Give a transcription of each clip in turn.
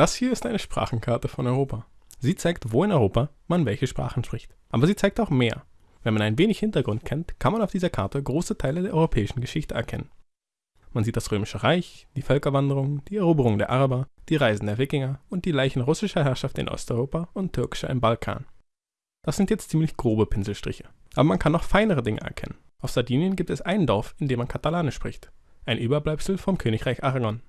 Das hier ist eine Sprachenkarte von Europa. Sie zeigt, wo in Europa man welche Sprachen spricht. Aber sie zeigt auch mehr. Wenn man ein wenig Hintergrund kennt, kann man auf dieser Karte große Teile der europäischen Geschichte erkennen. Man sieht das Römische Reich, die Völkerwanderung, die Eroberung der Araber, die Reisen der Wikinger und die Leichen russischer Herrschaft in Osteuropa und türkischer im Balkan. Das sind jetzt ziemlich grobe Pinselstriche. Aber man kann noch feinere Dinge erkennen. Auf Sardinien gibt es ein Dorf, in dem man Katalanisch spricht. Ein Überbleibsel vom Königreich Aragon.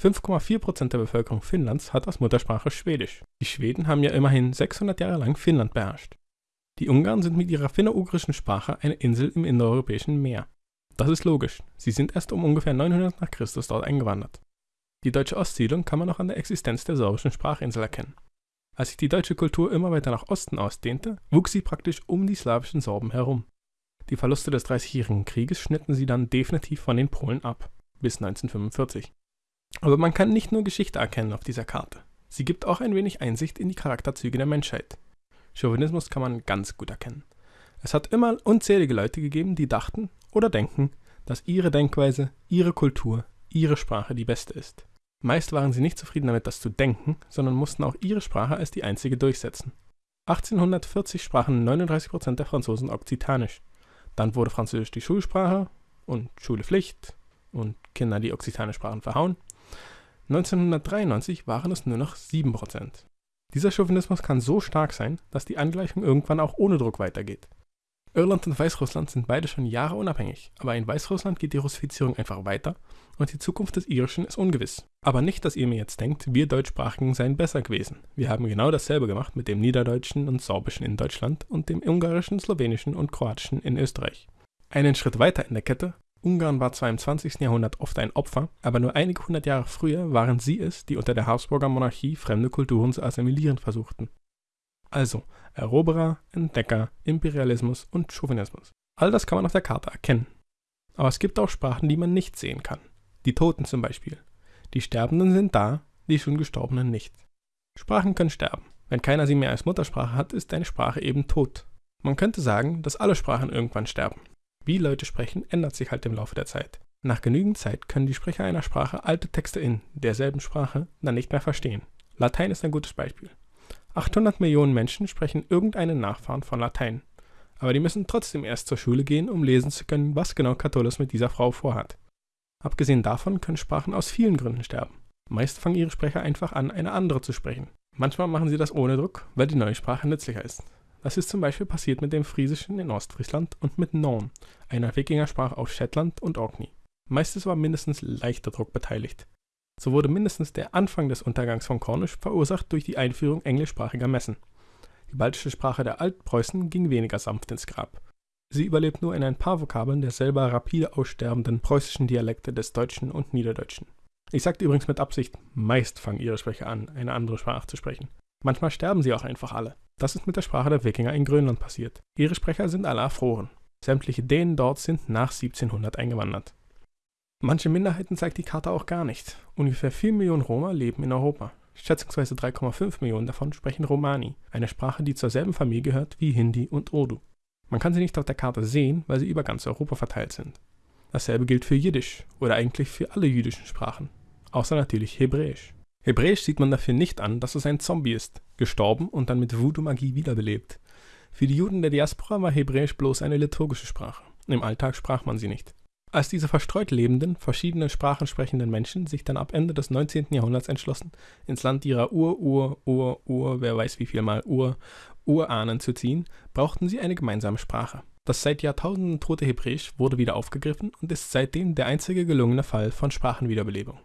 5,4% der Bevölkerung Finnlands hat als Muttersprache Schwedisch. Die Schweden haben ja immerhin 600 Jahre lang Finnland beherrscht. Die Ungarn sind mit ihrer finno-ugrischen Sprache eine Insel im indoeuropäischen Meer. Das ist logisch, sie sind erst um ungefähr 900 nach Christus dort eingewandert. Die deutsche Ostsiedlung kann man noch an der Existenz der sorbischen Sprachinsel erkennen. Als sich die deutsche Kultur immer weiter nach Osten ausdehnte, wuchs sie praktisch um die slawischen Sorben herum. Die Verluste des Dreißigjährigen Krieges schnitten sie dann definitiv von den Polen ab, bis 1945. Aber man kann nicht nur Geschichte erkennen auf dieser Karte. Sie gibt auch ein wenig Einsicht in die Charakterzüge der Menschheit. Chauvinismus kann man ganz gut erkennen. Es hat immer unzählige Leute gegeben, die dachten oder denken, dass ihre Denkweise, ihre Kultur, ihre Sprache die beste ist. Meist waren sie nicht zufrieden damit, das zu denken, sondern mussten auch ihre Sprache als die einzige durchsetzen. 1840 sprachen 39% der Franzosen Okzitanisch. Dann wurde Französisch die Schulsprache und Schule Pflicht und Kinder, die Okzitanisch sprachen, verhauen. 1993 waren es nur noch 7%. Dieser Chauvinismus kann so stark sein, dass die Angleichung irgendwann auch ohne Druck weitergeht. Irland und Weißrussland sind beide schon Jahre unabhängig, aber in Weißrussland geht die Russifizierung einfach weiter und die Zukunft des Irischen ist ungewiss. Aber nicht, dass ihr mir jetzt denkt, wir Deutschsprachigen seien besser gewesen. Wir haben genau dasselbe gemacht mit dem Niederdeutschen und Sorbischen in Deutschland und dem Ungarischen, Slowenischen und Kroatischen in Österreich. Einen Schritt weiter in der Kette, Ungarn war zwar im 20. Jahrhundert oft ein Opfer, aber nur einige hundert Jahre früher waren sie es, die unter der Habsburger Monarchie fremde Kulturen zu assimilieren versuchten. Also Eroberer, Entdecker, Imperialismus und Chauvinismus. All das kann man auf der Karte erkennen. Aber es gibt auch Sprachen, die man nicht sehen kann. Die Toten zum Beispiel. Die Sterbenden sind da, die schon Gestorbenen nicht. Sprachen können sterben. Wenn keiner sie mehr als Muttersprache hat, ist eine Sprache eben tot. Man könnte sagen, dass alle Sprachen irgendwann sterben. Wie Leute sprechen, ändert sich halt im Laufe der Zeit. Nach genügend Zeit können die Sprecher einer Sprache alte Texte in derselben Sprache dann nicht mehr verstehen. Latein ist ein gutes Beispiel. 800 Millionen Menschen sprechen irgendeinen Nachfahren von Latein. Aber die müssen trotzdem erst zur Schule gehen, um lesen zu können, was genau Catullus mit dieser Frau vorhat. Abgesehen davon können Sprachen aus vielen Gründen sterben. Meist fangen ihre Sprecher einfach an, eine andere zu sprechen. Manchmal machen sie das ohne Druck, weil die neue Sprache nützlicher ist. Das ist zum Beispiel passiert mit dem Friesischen in Ostfriesland und mit Norn, einer Wikingersprache aus Shetland und Orkney. Meistens war mindestens leichter Druck beteiligt. So wurde mindestens der Anfang des Untergangs von Kornisch verursacht durch die Einführung englischsprachiger Messen. Die baltische Sprache der Altpreußen ging weniger sanft ins Grab. Sie überlebt nur in ein paar Vokabeln der selber rapide aussterbenden preußischen Dialekte des Deutschen und Niederdeutschen. Ich sagte übrigens mit Absicht, meist fangen ihre Sprecher an, eine andere Sprache zu sprechen. Manchmal sterben sie auch einfach alle. Das ist mit der Sprache der Wikinger in Grönland passiert. Ihre Sprecher sind alle erfroren. Sämtliche Dänen dort sind nach 1700 eingewandert. Manche Minderheiten zeigt die Karte auch gar nicht. Ungefähr 4 Millionen Roma leben in Europa. Schätzungsweise 3,5 Millionen davon sprechen Romani, eine Sprache, die zur selben Familie gehört wie Hindi und Urdu. Man kann sie nicht auf der Karte sehen, weil sie über ganz Europa verteilt sind. Dasselbe gilt für Jiddisch oder eigentlich für alle jüdischen Sprachen, außer natürlich Hebräisch. Hebräisch sieht man dafür nicht an, dass es ein Zombie ist, gestorben und dann mit Voodoo-Magie wiederbelebt. Für die Juden der Diaspora war Hebräisch bloß eine liturgische Sprache. Im Alltag sprach man sie nicht. Als diese verstreut lebenden, verschiedene Sprachen sprechenden Menschen sich dann ab Ende des 19. Jahrhunderts entschlossen, ins Land ihrer Ur, Ur, Ur, Ur, wer weiß wie viel mal Ur, Urahnen zu ziehen, brauchten sie eine gemeinsame Sprache. Das seit Jahrtausenden tote Hebräisch wurde wieder aufgegriffen und ist seitdem der einzige gelungene Fall von Sprachenwiederbelebung.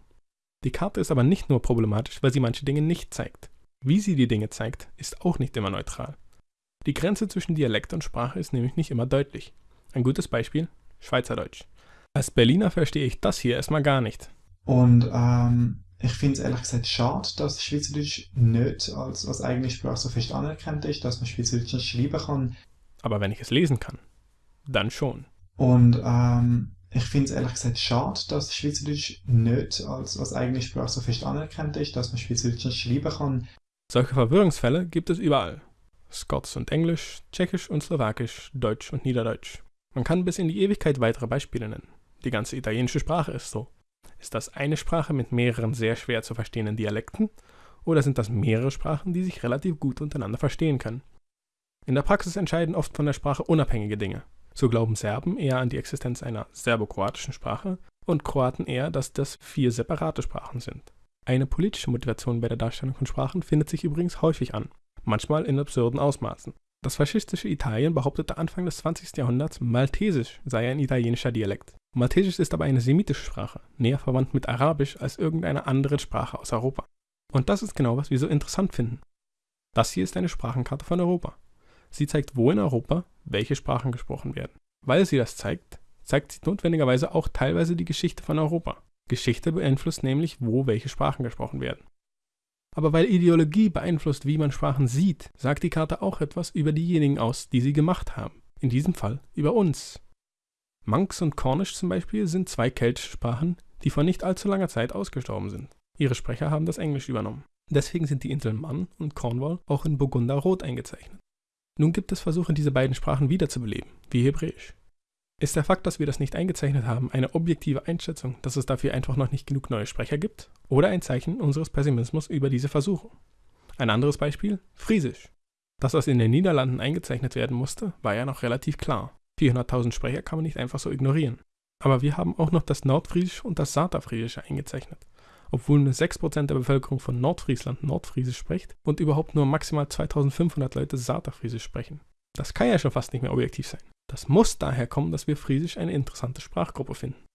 Die Karte ist aber nicht nur problematisch, weil sie manche Dinge nicht zeigt. Wie sie die Dinge zeigt, ist auch nicht immer neutral. Die Grenze zwischen Dialekt und Sprache ist nämlich nicht immer deutlich. Ein gutes Beispiel: Schweizerdeutsch. Als Berliner verstehe ich das hier erstmal gar nicht. Und ähm, ich finde es ehrlich gesagt schade, dass Schweizerdeutsch nicht als, als eigene Sprache so fest anerkannt ist, dass man Schweizerdeutsch nicht schreiben kann. Aber wenn ich es lesen kann, dann schon. Und ähm, ich finde es ehrlich gesagt schade, dass Schweizerdeutsch nicht als, als eigene Sprache so fest anerkannt ist, dass man Schweizerdeutsch nicht schreiben kann. Solche Verwirrungsfälle gibt es überall. Scots und Englisch, Tschechisch und Slowakisch, Deutsch und Niederdeutsch. Man kann bis in die Ewigkeit weitere Beispiele nennen. Die ganze italienische Sprache ist so. Ist das eine Sprache mit mehreren sehr schwer zu verstehenden Dialekten? Oder sind das mehrere Sprachen, die sich relativ gut untereinander verstehen können? In der Praxis entscheiden oft von der Sprache unabhängige Dinge. So glauben Serben eher an die Existenz einer serbokroatischen Sprache und Kroaten eher, dass das vier separate Sprachen sind. Eine politische Motivation bei der Darstellung von Sprachen findet sich übrigens häufig an, manchmal in absurden Ausmaßen. Das faschistische Italien behauptete Anfang des 20. Jahrhunderts, Maltesisch sei ein italienischer Dialekt. Maltesisch ist aber eine semitische Sprache, näher verwandt mit Arabisch als irgendeine andere Sprache aus Europa. Und das ist genau, was wir so interessant finden. Das hier ist eine Sprachenkarte von Europa. Sie zeigt, wo in Europa welche Sprachen gesprochen werden. Weil sie das zeigt, zeigt sie notwendigerweise auch teilweise die Geschichte von Europa. Geschichte beeinflusst nämlich, wo welche Sprachen gesprochen werden. Aber weil Ideologie beeinflusst, wie man Sprachen sieht, sagt die Karte auch etwas über diejenigen aus, die sie gemacht haben. In diesem Fall über uns. Manx und Cornish zum Beispiel sind zwei keltische Sprachen, die vor nicht allzu langer Zeit ausgestorben sind. Ihre Sprecher haben das Englisch übernommen. Deswegen sind die Inseln Man und Cornwall auch in Burgunder rot eingezeichnet. Nun gibt es Versuche, diese beiden Sprachen wiederzubeleben, wie Hebräisch. Ist der Fakt, dass wir das nicht eingezeichnet haben, eine objektive Einschätzung, dass es dafür einfach noch nicht genug neue Sprecher gibt? Oder ein Zeichen unseres Pessimismus über diese Versuche? Ein anderes Beispiel, Friesisch. Dass das in den Niederlanden eingezeichnet werden musste, war ja noch relativ klar. 400.000 Sprecher kann man nicht einfach so ignorieren. Aber wir haben auch noch das Nordfriesisch und das Saterfriesische eingezeichnet. Obwohl nur 6% der Bevölkerung von Nordfriesland Nordfriesisch spricht und überhaupt nur maximal 2500 Leute Saterfriesisch sprechen. Das kann ja schon fast nicht mehr objektiv sein. Das muss daher kommen, dass wir Friesisch eine interessante Sprachgruppe finden.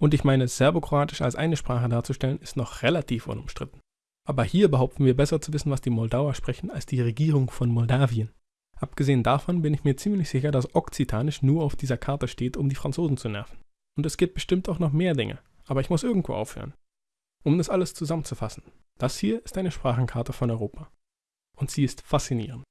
Und ich meine, Serbokroatisch als eine Sprache darzustellen, ist noch relativ unumstritten. Aber hier behaupten wir besser zu wissen, was die Moldauer sprechen, als die Regierung von Moldawien. Abgesehen davon bin ich mir ziemlich sicher, dass Okzitanisch nur auf dieser Karte steht, um die Franzosen zu nerven. Und es gibt bestimmt auch noch mehr Dinge, aber ich muss irgendwo aufhören. Um das alles zusammenzufassen, das hier ist eine Sprachenkarte von Europa. Und sie ist faszinierend.